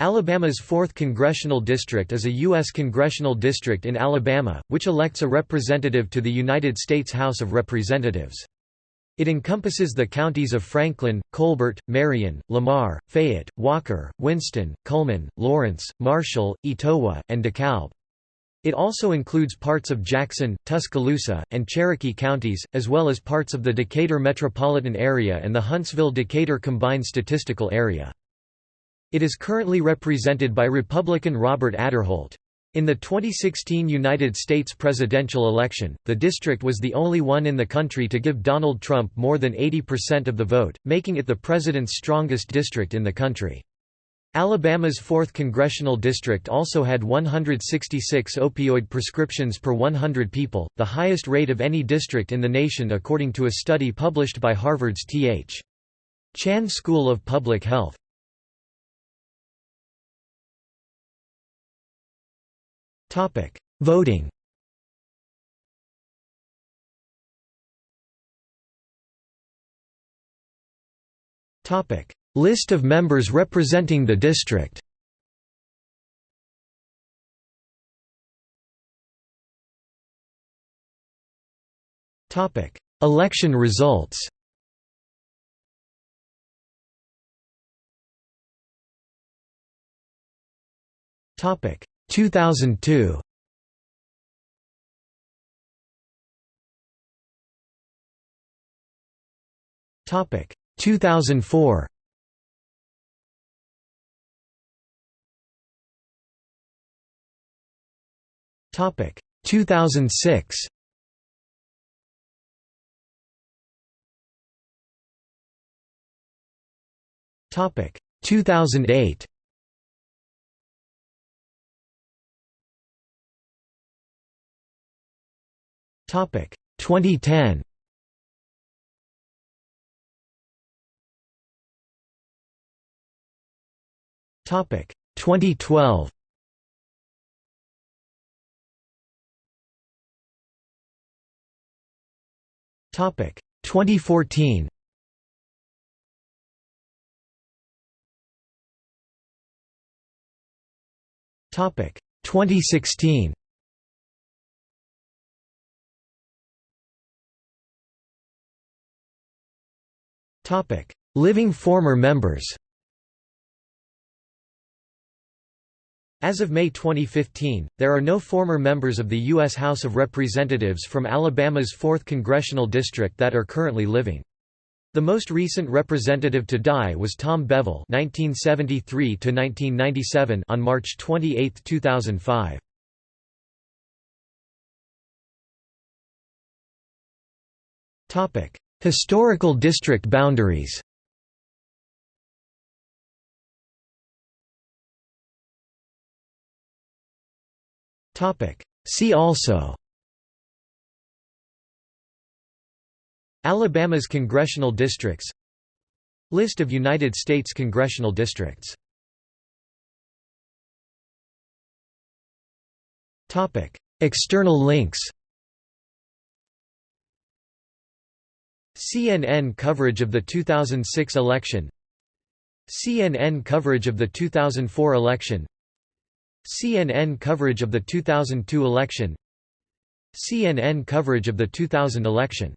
Alabama's 4th Congressional District is a U.S. congressional district in Alabama, which elects a representative to the United States House of Representatives. It encompasses the counties of Franklin, Colbert, Marion, Lamar, Fayette, Walker, Winston, Cullman, Lawrence, Marshall, Etowah, and DeKalb. It also includes parts of Jackson, Tuscaloosa, and Cherokee counties, as well as parts of the Decatur metropolitan area and the Huntsville-Decatur combined statistical area. It is currently represented by Republican Robert Aderholt. In the 2016 United States presidential election, the district was the only one in the country to give Donald Trump more than 80% of the vote, making it the president's strongest district in the country. Alabama's 4th congressional district also had 166 opioid prescriptions per 100 people, the highest rate of any district in the nation according to a study published by Harvard's T.H. Chan School of Public Health. Voting. Topic: List of members representing the district. Topic: Election results. Topic: 2002 Topic 2004 Topic 2006 Topic 2008 Topic 2010. Topic 2012. Topic 2014. Topic 2016. Living former members As of May 2015, there are no former members of the U.S. House of Representatives from Alabama's 4th Congressional District that are currently living. The most recent representative to die was Tom Bevill (1973–1997) on March 28, 2005. Topic: Historical district boundaries. See also. Alabama's congressional districts. List of United States congressional districts. External links CNN coverage of the 2006 election. CNN coverage of the 2004 election. CNN coverage of the 2002 election. CNN coverage of the 2000 election